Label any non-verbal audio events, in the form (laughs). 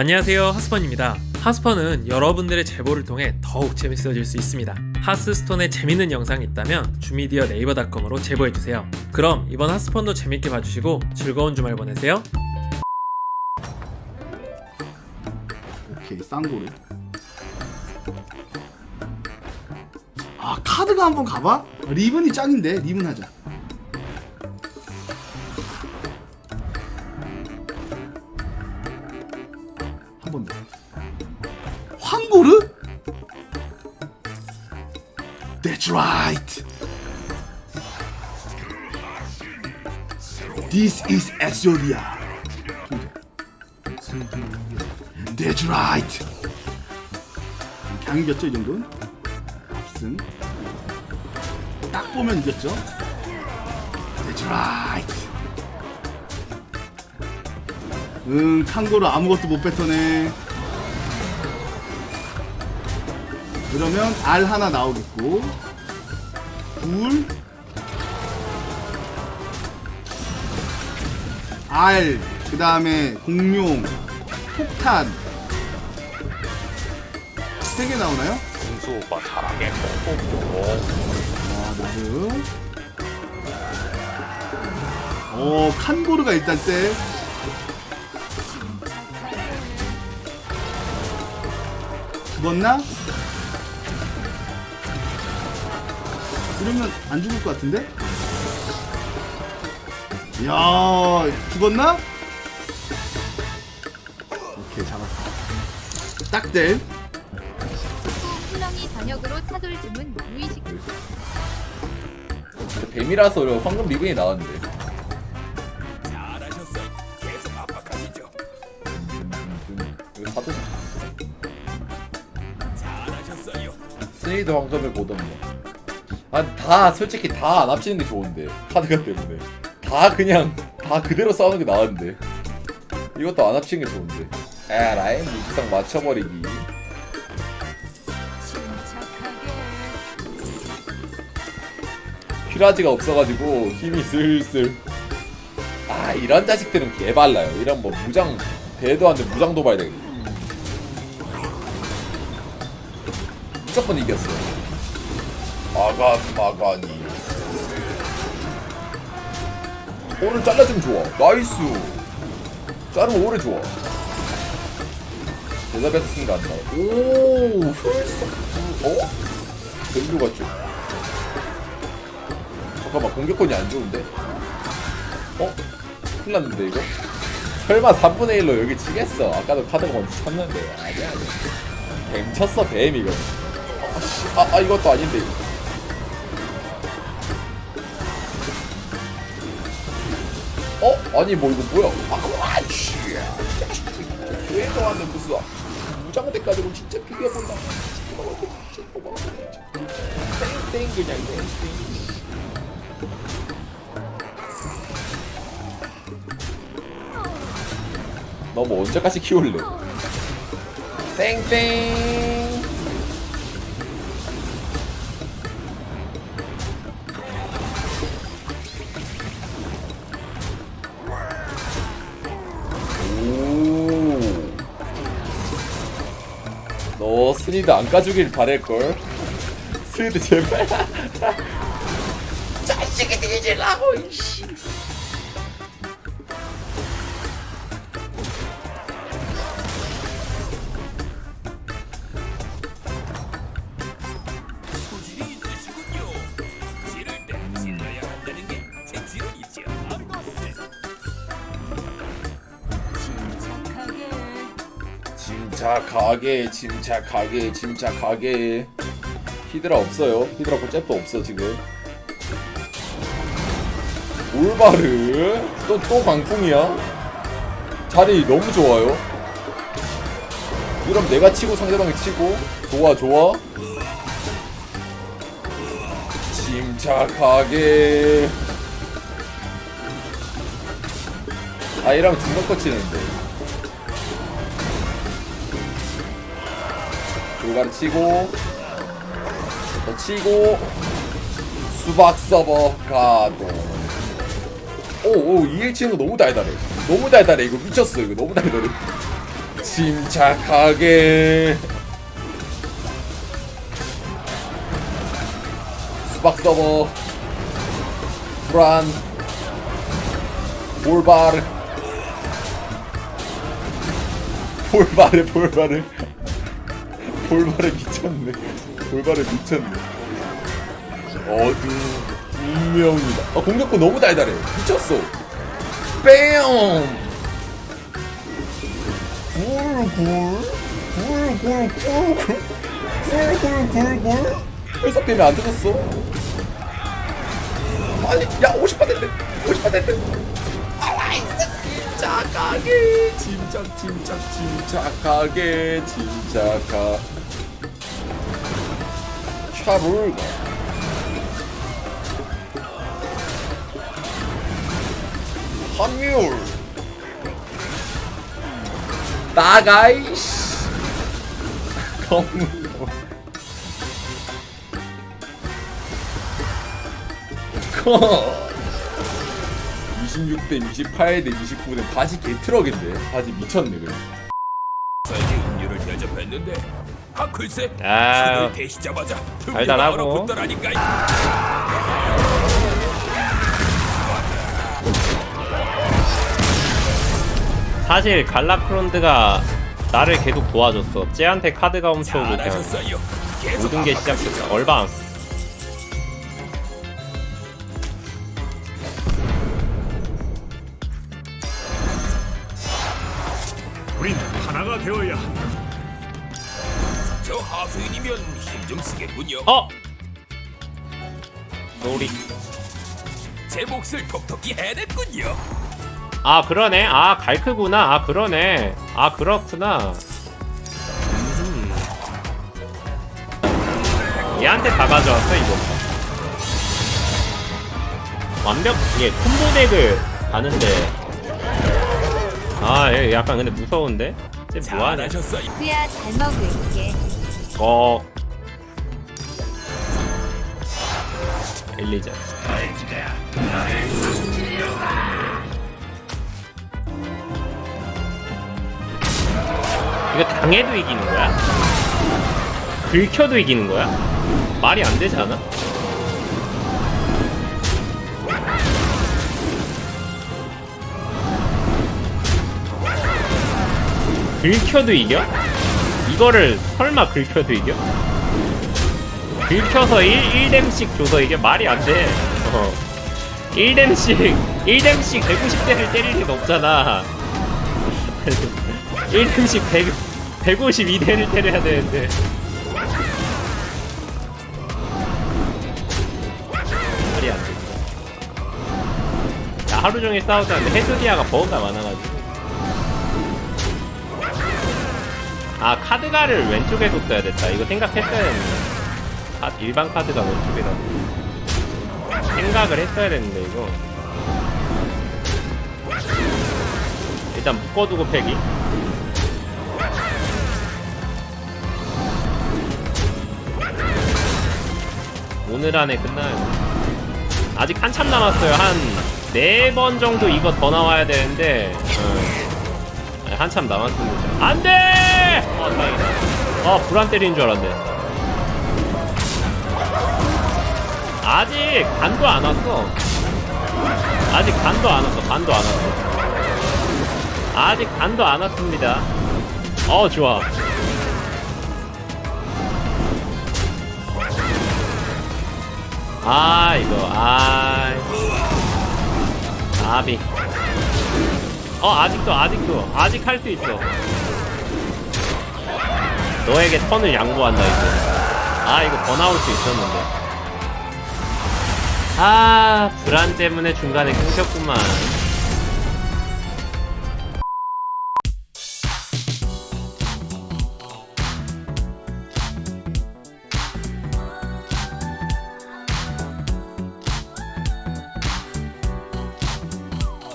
안녕하세요 하스펀입니다. 하스펀은 여러분들의 제보를 통해 더욱 재밌어질 수 있습니다. 하스스톤에 재밌는 영상이 있다면 주미디어 네이버닷컴으로 제보해주세요. 그럼 이번 하스펀도 재밌게 봐주시고 즐거운 주말 보내세요. 오케이 쌍고르 아 카드가 한번 가봐? 리븐이 짱인데 리븐 하자 황고르? That's right This is Exodia That's right. 그냥 이겼죠 이 정도는? 압승. 딱 보면 이겼죠. That's right. 응, 칸고로 아무것도 못 뱉어내. 그러면 알 하나 나오겠고, 둘, 알, 그 다음에 공룡, 폭탄, 세 개 나오나요? 공수 오빠 잘하게 뽕뽕뽕 와, 나름. 어, 칸고르가 일단 쎄. 죽었나? 이러면 안 죽을 것 같은데? 이야, 죽었나? 오케이, 잡았어. 딱 돼. 훌렁이 저녁으로 차돌 주문 무의식 뱀이라서 황금 리븐이 나왔는데. 스네이드 황금을 보던 뭐. 아, 다 솔직히 다 안 합치는 게 좋은데 카드가 때문에. 다 그냥 다 그대로 싸우는 게 나은데. 이것도 안 합치는 게 좋은데. 에라이 무지성 맞춰버리기. 퓨라지가 없어가지고 힘이 슬슬. 아 이런 자식들은 개발라요. 이런 뭐 무장 대도 안 돼 무장 도발 되겠 무조건 이겼어 마간 마간이 오늘 잘라주면 좋아. 나이스. 자르면 오래 좋아. 대답해서 쓴게 안 나와 오 훌쩍 어? 뱀도 같죠? 잠깐만 공격권이 안 좋은데? 어? 큰일 났는데 이거? 설마 3분의 1로 여기 치겠어? 아까도 카드가 먼저 쳤는데. 아니야 아니야. 뱀 쳤어 뱀 이거. 아, 씨. 아, 아 이것도 아닌데 이거 어? 아니 뭐 이거 뭐야 아 아이씨 왜도 안돼 무슨 무장대까지 고 진짜 비벼본다 땡땡 그냥 땡땡 너뭐 언제까지 키울래? 땡땡. 스니드 안 까주길 바랄걸. 스니드 제발. (laughs) 자식이 되지라고 이씨. 침착하게 침착하게 침착하게. 히드라 없어요. 히드라 고 잽도 없어 지금. 올바르. 또 또 광풍이야? 자리 너무 좋아요. 그럼 내가 치고 상대방이 치고. 좋아 좋아. 침착하게. 아 이러면 중간 거 치는데 불가를 치고 더 치고 수박 서버 가동 오오 2일 치는 거 너무 달달해. 너무 달달해. 이거 미쳤어. 이거 너무 달달해. 침착하게. 수박 서버. 브란 볼바르. 볼바르 볼바르 볼바르 미쳤네. 볼바르 미쳤네. 어두 운명이다. 아 공격권 너무 달달해. 미쳤어. 뺨! 굴굴 굴굴 굴굴 굴굴굴굴. 회사 때문에 안 터졌어. 빨리 야 50파 됐대. 50파 됐대. 알라이스 침착하게. 침착 침착 침착하게. 침착하 샤블가 함율. 나가이씨. 검은 26대 28대 29대 바지 개트럭인데. 바지 미쳤네 그래 음료를 대접했는데 아 글쎄 아, 손을 대시자마자 달달하고. 붙더라니까 사실 갈라크론드가 나를 계속 도와줬어. 쟤한테 카드가 훔쳐오고 그냥 모든 게 시작됐어. 얼방. 우린 하나가 되어야 한다 저 하수인이면 힘 좀 쓰겠군요 어? 놀이. 제 몫을 톡톡히 해냈군요 아 그러네. 아 갈크구나. 아 그러네. 아 그렇구나. 음. 얘한테 다 가져왔어 이거. 완벽 이게 콤보 덱을 가는데. 아, 얘 약간 근데 무서운데? 쟤 뭐하냐? 그야 잘 먹을게. 어. 엘리자. 이거 당해도 이기는 거야? 긁혀도 이기는 거야? 말이 안 되지 않아? 긁혀도 이겨? 이거를 설마 긁혀도 이겨? 긁혀서 1, 1뎀씩 줘서 이게 말이 안 돼. 어. 1뎀씩, 1뎀씩 150대를 때릴 리는 없잖아. 1뎀씩 100, 152대를 때려야 되는데. 말이 안 돼. 야, 하루 종일 싸우자는데 헤드디아가 버그가 많아가지고. 아, 카드가를 왼쪽에 뒀어야 됐다. 이거 생각했어야 했는데. 아, 일반 카드가 왼쪽에다. 생각을 했어야 됐는데 이거. 일단 묶어두고 패기. 오늘 안에 끝나요. 아직 한참 남았어요. 한 네 번 정도 이거 더 나와야 되는데 어, 한참 남았습니다. 안돼! 어 다행이다 어 불안 때리는 줄 알았네 아직 간도 안 왔어. 아직 간도 안 왔어. 간도 안 왔어. 아직 간도 안 왔습니다. 어 좋아. 아 이거 아 아비. 어 아직도 아직도 아직 할 수 있어. 너에게 턴을 양보한다 이거. 아 이거 더 나올 수 있었는데. 아 불안 때문에 중간에 끊겼구만